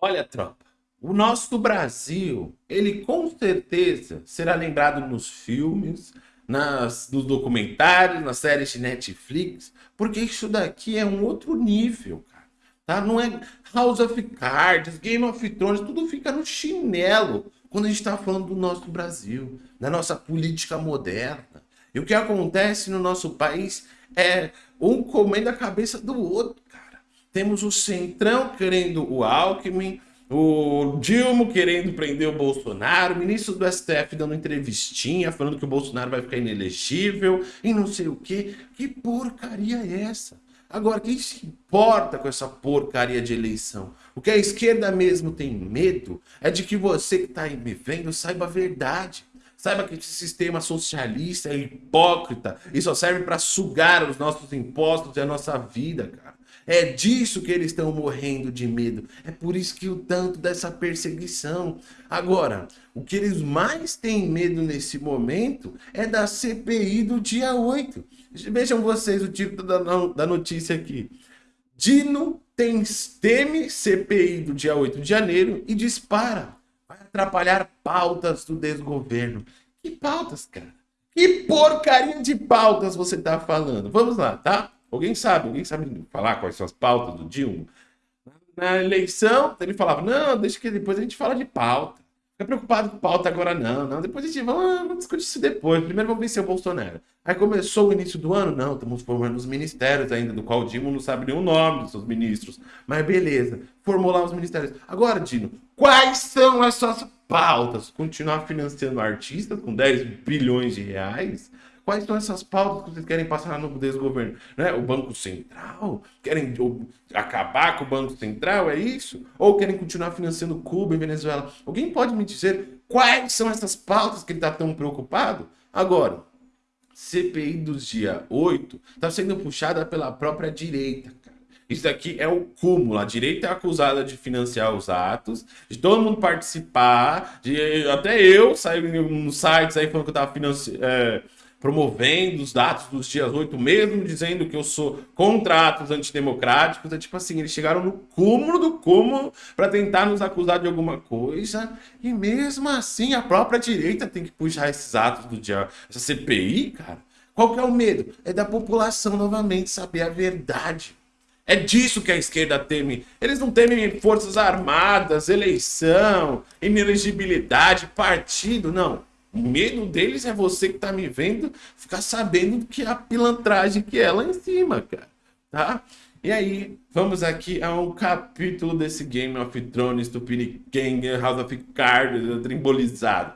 Olha, tropa, o nosso Brasil, ele com certeza será lembrado nos filmes, nas, nos documentários, nas séries de Netflix, porque isso daqui é um outro nível, cara. Tá? Não é House of Cards, Game of Thrones, tudo fica no chinelo quando a gente está falando do nosso Brasil, da nossa política moderna. E o que acontece no nosso país é um comendo a cabeça do outro, cara. Temos o Centrão querendo o Alckmin, o Dilma querendo prender o Bolsonaro, o ministro do STF dando entrevistinha, falando que o Bolsonaro vai ficar inelegível e não sei o quê. Que porcaria é essa? Agora, quem se importa com essa porcaria de eleição? O que a esquerda mesmo tem medo é de que você que está aí me vendo saiba a verdade. Saiba que esse sistema socialista é hipócrita e só serve para sugar os nossos impostos e a nossa vida, cara. É disso que eles estão morrendo de medo. É por isso que o tanto dessa perseguição. Agora, o que eles mais têm medo nesse momento é da CPI do dia 8. Vejam vocês o título da, notícia aqui. Dino tem, teme CPI do dia 8 de janeiro e dispara atrapalhar pautas do desgoverno. Que pautas, cara? Que porcaria de pautas você tá falando? Vamos lá, tá? Alguém sabe? Alguém sabe falar quais são as pautas do Dilma? Na eleição, ele falava, não, deixa que depois a gente fala de pauta. Fica preocupado com pauta agora não, não. Depois a gente vai vamos discutir isso depois. Primeiro vamos vencer o Bolsonaro. Aí começou o início do ano, não, estamos formando os ministérios ainda, do qual o Dino não sabe o nome dos seus ministros. Mas beleza, formou lá os ministérios. Agora, Dino, quais são as suas pautas? Continuar financiando artistas com 10 bilhões de reais? Quais são essas pautas que vocês querem passar no desgoverno? Né? O Banco Central? Querem acabar com o Banco Central? É isso? Ou querem continuar financiando Cuba e Venezuela? Alguém pode me dizer quais são essas pautas que ele está tão preocupado? Agora, CPI dos dia 8 está sendo puxada pela própria direita. Isso aqui é o cúmulo. A direita é acusada de financiar os atos, de todo mundo participar, de até eu sair nos sites aí falando que eu estava financiando. É, promovendo os dados dos dias 8 mesmo, dizendo que eu sou contra atos antidemocráticos. É tipo assim, eles chegaram no cúmulo do cúmulo para tentar nos acusar de alguma coisa. E mesmo assim, a própria direita tem que puxar esses atos do dia... Essa CPI, cara. Qual que é o medo? É da população novamente saber a verdade. É disso que a esquerda teme. Eles não temem forças armadas, eleição, inelegibilidade, partido, não. O medo deles é você que tá me vendo ficar sabendo que a pilantragem que é lá em cima, cara. Tá? E aí, vamos aqui a um capítulo desse Game of Thrones, Tupiniquenga, House of Cards, trimbolizado.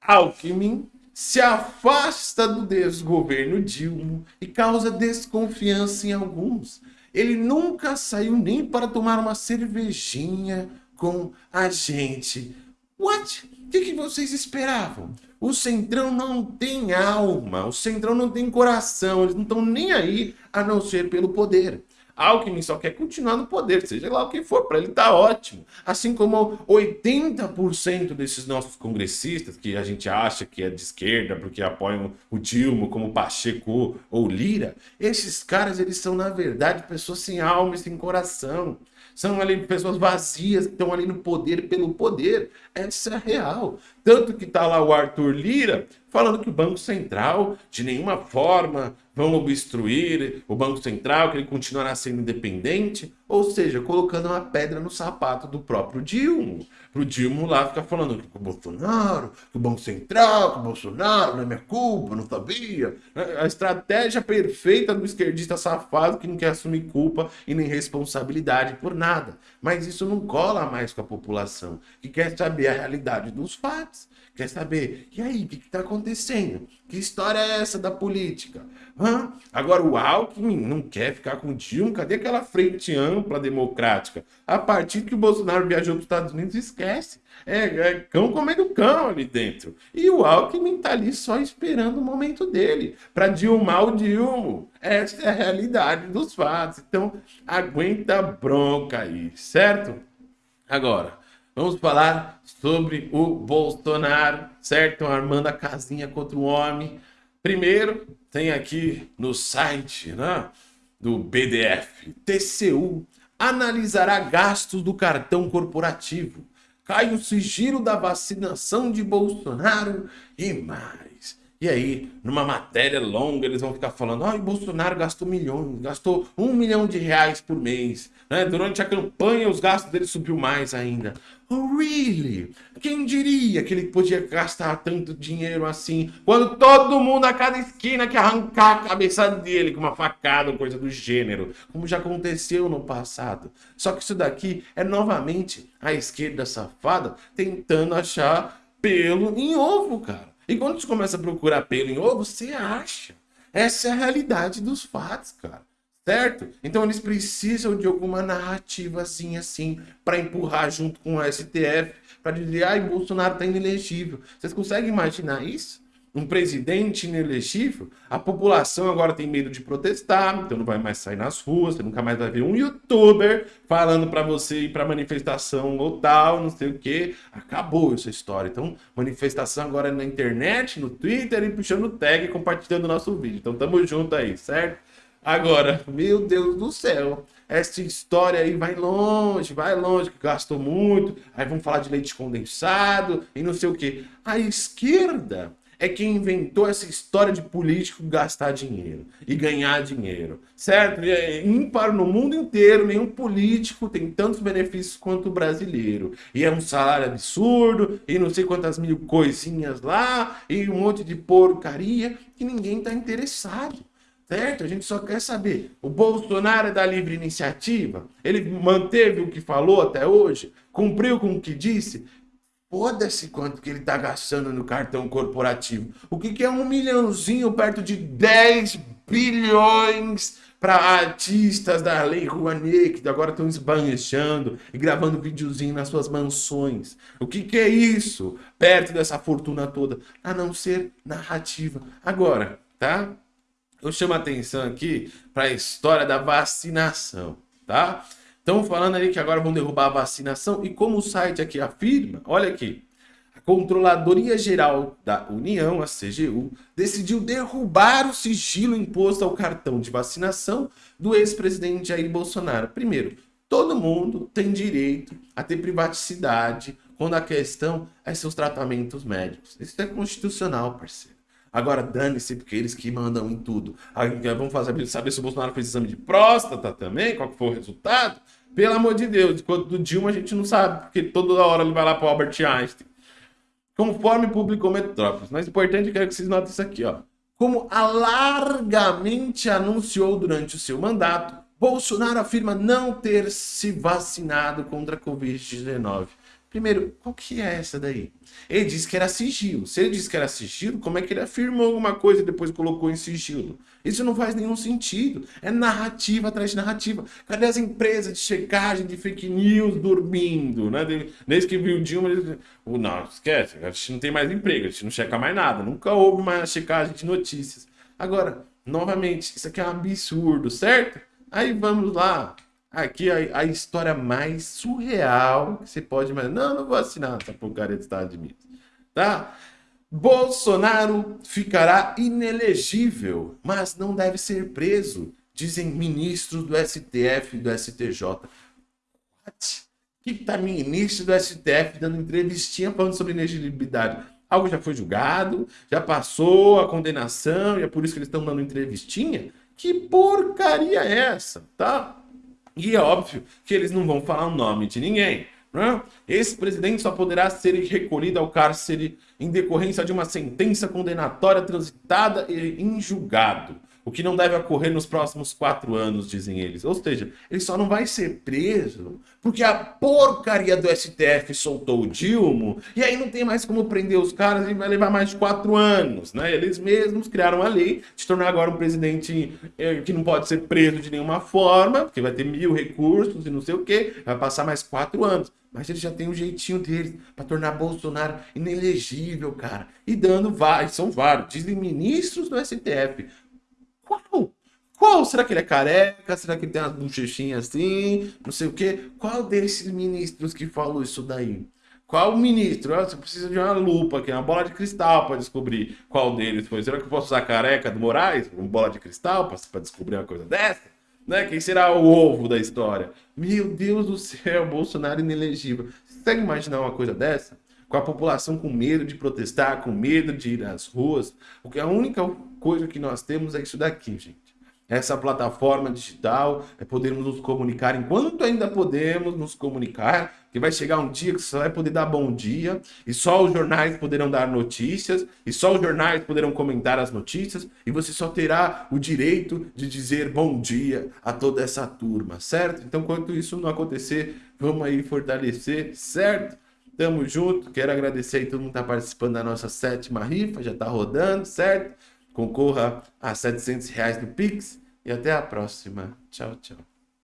Alckmin se afasta do desgoverno Dilma e causa desconfiança em alguns. Ele nunca saiu nem para tomar uma cervejinha com a gente. What? O que, que vocês esperavam? O Centrão não tem alma, o Centrão não tem coração, eles não estão nem aí a não ser pelo poder. Alckmin só quer continuar no poder, seja lá o que for, para ele tá ótimo. Assim como 80% desses nossos congressistas, que a gente acha que é de esquerda porque apoiam o Dilma, como Pacheco ou Lira, esses caras, eles são, na verdade, pessoas sem alma e sem coração. São ali pessoas vazias que estão ali no poder pelo poder. Essa é a real. Tanto que está lá o Arthur Lira falando que o Banco Central, de nenhuma forma, vão obstruir o Banco Central, que ele continuará sendo independente, ou seja, colocando uma pedra no sapato do próprio Dilma. O Dilma lá ficar falando que o Bolsonaro, que o Banco Central, que o Bolsonaro, não é minha culpa, não sabia. A estratégia perfeita do esquerdista safado que não quer assumir culpa e nem responsabilidade por nada. Mas isso não cola mais com a população, que quer saber a realidade dos fatos. Quer saber, e aí, o que está acontecendo? Que história é essa da política? Agora o Alckmin não quer ficar com o Dilma, cadê aquela frente ampla democrática? A partir que o Bolsonaro viajou para os Estados Unidos, esquece. É, é cão comendo cão ali dentro. E o Alckmin tá ali só esperando o momento dele, para dilmar o Dilma. Essa é a realidade dos fatos. Então, aguenta a bronca aí, certo? Agora, Vamos falar sobre o Bolsonaro, certo? Armando a casinha contra o homem. Primeiro, tem aqui no site né, do BDF, TCU, analisará gastos do cartão corporativo. Cai o sigilo da vacinação de Bolsonaro e mais. E aí, numa matéria longa, eles vão ficar falando: ai, Bolsonaro gastou milhões, gastou um milhão de reais por mês. Né? Durante a campanha, os gastos dele subiu mais ainda. Oh, really? Quem diria que ele podia gastar tanto dinheiro assim, quando todo mundo a cada esquina quer arrancar a cabeça dele com uma facada ou coisa do gênero, como já aconteceu no passado. Só que isso daqui é novamente a esquerda safada tentando achar pelo em ovo, cara. E quando você começa a procurar pelo em ovo, você acha. Essa é a realidade dos fatos, cara. Certo? Então eles precisam de alguma narrativazinha assim para empurrar junto com o STF, para dizer, ai, Bolsonaro tá inelegível. Vocês conseguem imaginar isso? Um presidente inelegível, a população agora tem medo de protestar, então não vai mais sair nas ruas, você nunca mais vai ver um youtuber falando para você ir para manifestação ou tal, não sei o que. Acabou essa história. Então, manifestação agora é na internet, no Twitter e puxando tag e compartilhando nosso vídeo. Então, tamo junto aí, certo? Agora, meu Deus do céu, essa história aí vai longe, vai longe, que gastou muito, aí vamos falar de leite condensado e não sei o que. A esquerda é quem inventou essa história de político gastar dinheiro e ganhar dinheiro, certo? É ímpar no mundo inteiro, nenhum político tem tantos benefícios quanto o brasileiro. E é um salário absurdo, e não sei quantas mil coisinhas lá, e um monte de porcaria, que ninguém está interessado. Certo? A gente só quer saber. O Bolsonaro é da livre iniciativa? Ele manteve o que falou até hoje? Cumpriu com o que disse? Foda-se quanto que ele tá gastando no cartão corporativo. O que, que é um milhãozinho perto de 10 bilhões para artistas da Lei Rouanet, que agora estão esbanjando e gravando videozinho nas suas mansões. O que, que é isso perto dessa fortuna toda? A não ser narrativa. Agora, tá? Eu chamo a atenção aqui para a história da vacinação, tá? Estão falando ali que agora vão derrubar a vacinação e como o site aqui afirma, olha aqui, a Controladoria Geral da União, a CGU, decidiu derrubar o sigilo imposto ao cartão de vacinação do ex-presidente Jair Bolsonaro. Primeiro, todo mundo tem direito a ter privacidade quando a questão é seus tratamentos médicos. Isso é constitucional, parceiro. Agora, dane-se, porque eles que mandam em tudo. Vamos fazer, saber se o Bolsonaro fez exame de próstata também, qual que foi o resultado. Pelo amor de Deus, quando do Dilma a gente não sabe, porque toda hora ele vai lá para Albert Einstein. Conforme publicou Metrópolis. Mas importante, eu quero que vocês notem isso aqui, ó. Como alargamente anunciou durante o seu mandato, Bolsonaro afirma não ter se vacinado contra a Covid-19. Primeiro, qual que é essa daí? Ele disse que era sigilo. Se ele disse que era sigilo, como é que ele afirmou alguma coisa e depois colocou em sigilo? Isso não faz nenhum sentido. É narrativa atrás de narrativa. Cadê as empresas de checagem de fake news dormindo? Né? Desde que viu Dilma, ele... não, esquece, a gente não tem mais emprego, a gente não checa mais nada. Nunca houve mais checagem de notícias. Agora, novamente, isso aqui é um absurdo, certo? Aí vamos lá, Aqui a, a, história mais surreal que você pode imaginar. Não, não vou assinar essa porcaria de Estados Unidos. Tá? Bolsonaro ficará inelegível, mas não deve ser preso, dizem ministros do STF e do STJ. What? Que tá ministro do STF dando entrevistinha falando sobre inelegibilidade? Algo já foi julgado, já passou a condenação e é por isso que eles estão dando entrevistinha? Que porcaria é essa, tá? E é óbvio que eles não vão falar o nome de ninguém. Né? Esse presidente só poderá ser recolhido ao cárcere em decorrência de uma sentença condenatória transitada e em julgado o que não deve ocorrer nos próximos quatro anos, dizem eles. Ou seja, ele só não vai ser preso porque a porcaria do STF soltou o Dilma e aí não tem mais como prender os caras e vai levar mais de quatro anos, né? Eles mesmos criaram a lei de tornar agora um presidente eh, que não pode ser preso de nenhuma forma, porque vai ter mil recursos e não sei o que, vai passar mais quatro anos. Mas ele já tem um jeitinho deles para tornar Bolsonaro inelegível, cara. E dando vários, são vários, dizem ministros do STF, qual? Qual? Será que ele é careca? Será que ele tem uma bochechinha assim? Não sei o quê. Qual desses ministros que falou isso daí? Qual ministro? Ah, você precisa de uma lupa aqui, uma bola de cristal para descobrir qual deles foi. Será que eu posso usar careca do Moraes? Uma bola de cristal para descobrir uma coisa dessa? Né? Quem será o ovo da história? Meu Deus do céu, Bolsonaro inelegível. Você consegue imaginar uma coisa dessa? Com a população com medo de protestar, com medo de ir às ruas. Porque a única coisa que nós temos é isso daqui, gente essa plataforma digital, é podermos nos comunicar enquanto ainda podemos nos comunicar, que vai chegar um dia que você vai poder dar bom dia, e só os jornais poderão dar notícias, e só os jornais poderão comentar as notícias, e você só terá o direito de dizer bom dia a toda essa turma, certo? Então, enquanto isso não acontecer, vamos aí fortalecer, certo? Tamo junto, quero agradecer aí todo mundo que tá participando da nossa sétima rifa, já tá rodando, certo? Concorra a 700 reais no Pix e até a próxima. Tchau, tchau.